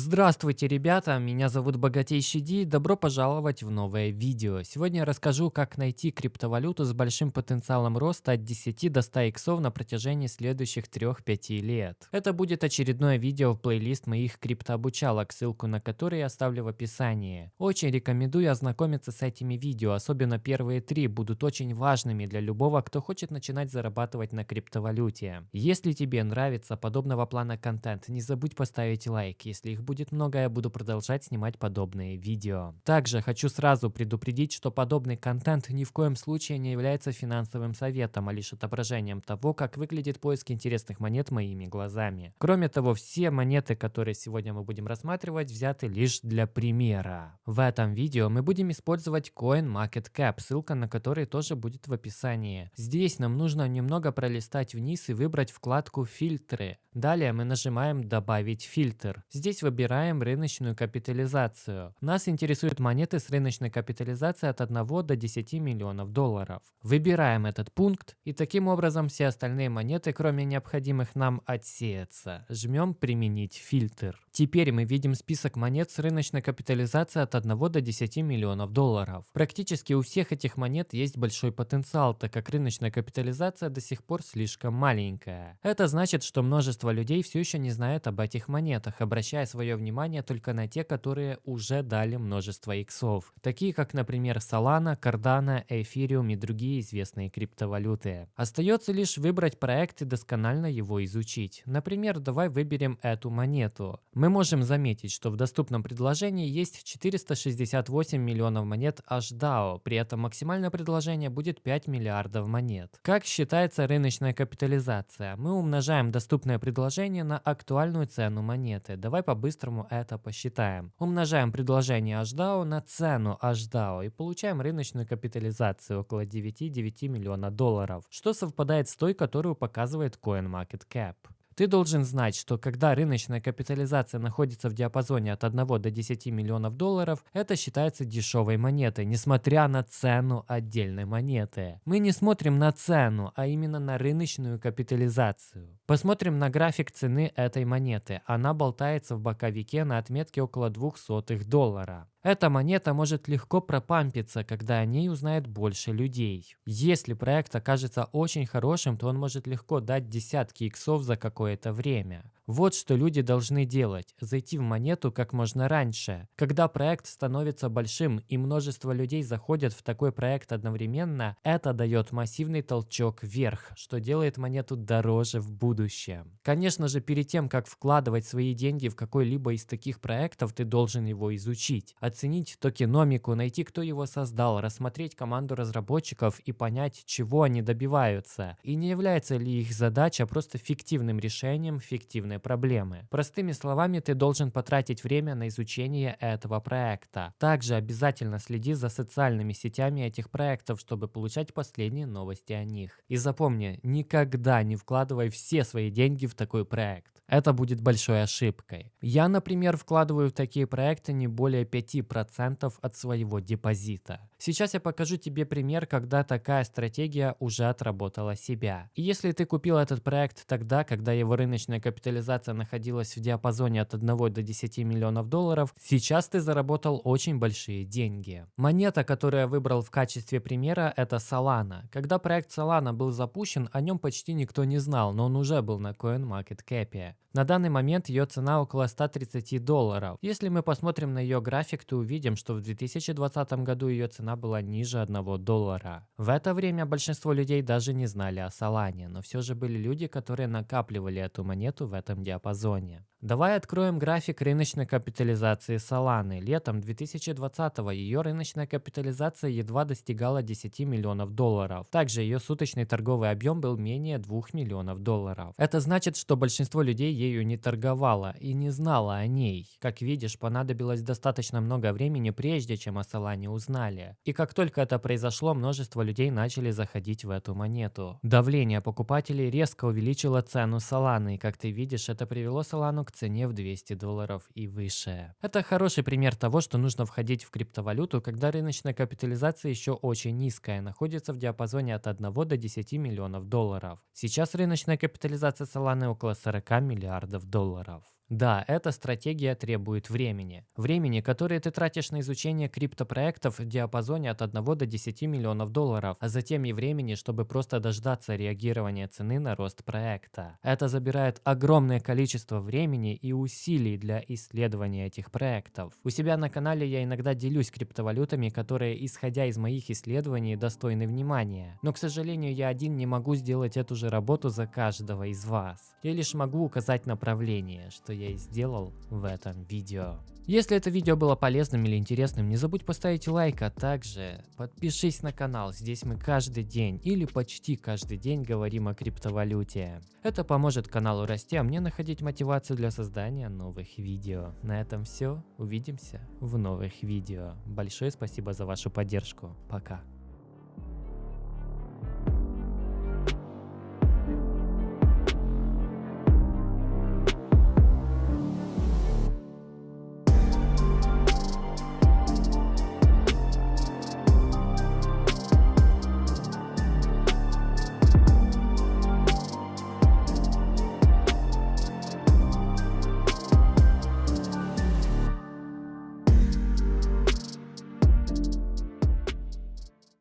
Здравствуйте, ребята! Меня зовут Богатейший Ди. Добро пожаловать в новое видео. Сегодня я расскажу, как найти криптовалюту с большим потенциалом роста от 10 до 100 иксов на протяжении следующих 3-5 лет. Это будет очередное видео в плейлист моих криптообучалок, ссылку на который я оставлю в описании. Очень рекомендую ознакомиться с этими видео, особенно первые три будут очень важными для любого, кто хочет начинать зарабатывать на криптовалюте. Если тебе нравится подобного плана контент, не забудь поставить лайк, если их будет много, я буду продолжать снимать подобные видео. Также хочу сразу предупредить, что подобный контент ни в коем случае не является финансовым советом, а лишь отображением того, как выглядит поиск интересных монет моими глазами. Кроме того, все монеты, которые сегодня мы будем рассматривать, взяты лишь для примера. В этом видео мы будем использовать CoinMarketCap, ссылка на который тоже будет в описании. Здесь нам нужно немного пролистать вниз и выбрать вкладку «Фильтры». Далее мы нажимаем «Добавить фильтр». Здесь выбираем рыночную капитализацию. Нас интересуют монеты с рыночной капитализацией от 1 до 10 миллионов долларов. Выбираем этот пункт и таким образом все остальные монеты, кроме необходимых нам, отсеются. Жмем «Применить фильтр». Теперь мы видим список монет с рыночной капитализацией от 1 до 10 миллионов долларов. Практически у всех этих монет есть большой потенциал, так как рыночная капитализация до сих пор слишком маленькая. Это значит, что множество людей все еще не знают об этих монетах, обращая свое внимание только на те, которые уже дали множество иксов, такие как, например, Solana, Cardano, Ethereum и другие известные криптовалюты. Остается лишь выбрать проект и досконально его изучить. Например, давай выберем эту монету. Мы можем заметить, что в доступном предложении есть 468 миллионов монет HDAO, при этом максимальное предложение будет 5 миллиардов монет. Как считается рыночная капитализация? Мы умножаем доступное предложение на актуальную цену монеты. Давай по-быстрому это посчитаем. Умножаем предложение HDAO на цену HDAO и получаем рыночную капитализацию около 9,9 миллиона долларов, что совпадает с той, которую показывает CoinMarketCap. Ты должен знать, что когда рыночная капитализация находится в диапазоне от 1 до 10 миллионов долларов, это считается дешевой монетой, несмотря на цену отдельной монеты. Мы не смотрим на цену, а именно на рыночную капитализацию. Посмотрим на график цены этой монеты. Она болтается в боковике на отметке около 200 доллара. Эта монета может легко пропампиться, когда о ней узнает больше людей. Если проект окажется очень хорошим, то он может легко дать десятки иксов за какое-то время. Вот что люди должны делать – зайти в монету как можно раньше. Когда проект становится большим и множество людей заходят в такой проект одновременно, это дает массивный толчок вверх, что делает монету дороже в будущем. Конечно же, перед тем, как вкладывать свои деньги в какой-либо из таких проектов, ты должен его изучить, оценить токеномику, найти, кто его создал, рассмотреть команду разработчиков и понять, чего они добиваются. И не является ли их задача просто фиктивным решением фиктивной сложные проблемы. Простыми словами, ты должен потратить время на изучение этого проекта. Также обязательно следи за социальными сетями этих проектов, чтобы получать последние новости о них. И запомни, никогда не вкладывай все свои деньги в такой проект. Это будет большой ошибкой. Я, например, вкладываю в такие проекты не более 5% от своего депозита. Сейчас я покажу тебе пример, когда такая стратегия уже отработала себя. И если ты купил этот проект тогда, когда его рыночная капитализация находилась в диапазоне от 1 до 10 миллионов долларов, сейчас ты заработал очень большие деньги. Монета, которую я выбрал в качестве примера, это Solana. Когда проект Solana был запущен, о нем почти никто не знал, но он уже был на CoinMarketCap. На данный момент ее цена около 130 долларов. Если мы посмотрим на ее график, то увидим, что в 2020 году ее цена была ниже 1 доллара. В это время большинство людей даже не знали о Солане, но все же были люди, которые накапливали эту монету в этом диапазоне. Давай откроем график рыночной капитализации Solana. Летом 2020 ее рыночная капитализация едва достигала 10 миллионов долларов. Также ее суточный торговый объем был менее 2 миллионов долларов. Это значит, что большинство людей ею не торговало и не знало о ней. Как видишь, понадобилось достаточно много времени, прежде чем о Solana узнали. И как только это произошло, множество людей начали заходить в эту монету. Давление покупателей резко увеличило цену Solana, и как ты видишь, это привело Solana к цене в 200 долларов и выше. Это хороший пример того, что нужно входить в криптовалюту, когда рыночная капитализация еще очень низкая, находится в диапазоне от 1 до 10 миллионов долларов. Сейчас рыночная капитализация Solana около 40 миллиардов долларов. Да, эта стратегия требует времени. Времени, которое ты тратишь на изучение криптопроектов в диапазоне от 1 до 10 миллионов долларов, а затем и времени, чтобы просто дождаться реагирования цены на рост проекта. Это забирает огромное количество времени и усилий для исследования этих проектов. У себя на канале я иногда делюсь криптовалютами, которые, исходя из моих исследований, достойны внимания. Но, к сожалению, я один не могу сделать эту же работу за каждого из вас. Я лишь могу указать направление, что я и сделал в этом видео. Если это видео было полезным или интересным, не забудь поставить лайк, а также подпишись на канал. Здесь мы каждый день или почти каждый день говорим о криптовалюте. Это поможет каналу расти, а мне находить мотивацию для создания новых видео. На этом все. Увидимся в новых видео. Большое спасибо за вашу поддержку. Пока.